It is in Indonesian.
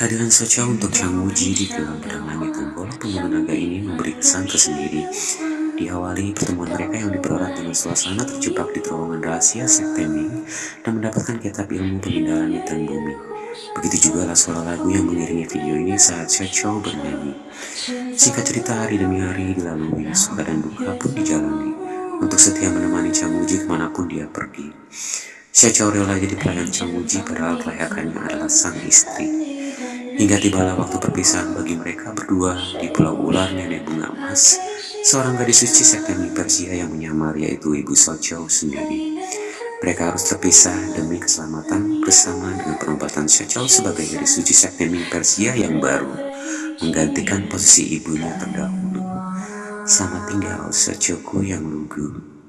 Kehadiran Socha untuk Chang Wuji di film Pedang Langit Tunggul, pembunuh naga ini memberi kesan tersendiri. Diawali pertemuan mereka yang dipererat dengan suasana terjebak di terowongan rahasia sekte Ming dan mendapatkan kitab ilmu pemindahan hitam bumi. Begitu juga lah suara lagu yang mengiringi video ini saat Xiao bernyanyi. Singkat cerita, hari demi hari dilalui, suka dan duka pun dijalani, untuk setia menemani Chang Wuji ke mana pun dia pergi. Xiao rela jadi pelayan Chang Wuji padahal kelayakannya adalah sang istri. Hingga tibalah waktu perpisahan bagi mereka berdua di Pulau Ular Nenek Bunga Emas, seorang gadis suci sekte Persia yang menyamar yaitu Ibu Socho sendiri. Mereka harus terpisah demi keselamatan bersama dengan penobatan Socho sebagai gadis suci sekte Persia yang baru, menggantikan posisi ibunya terdahulu. Selamat tinggal Sochoku yang lugu.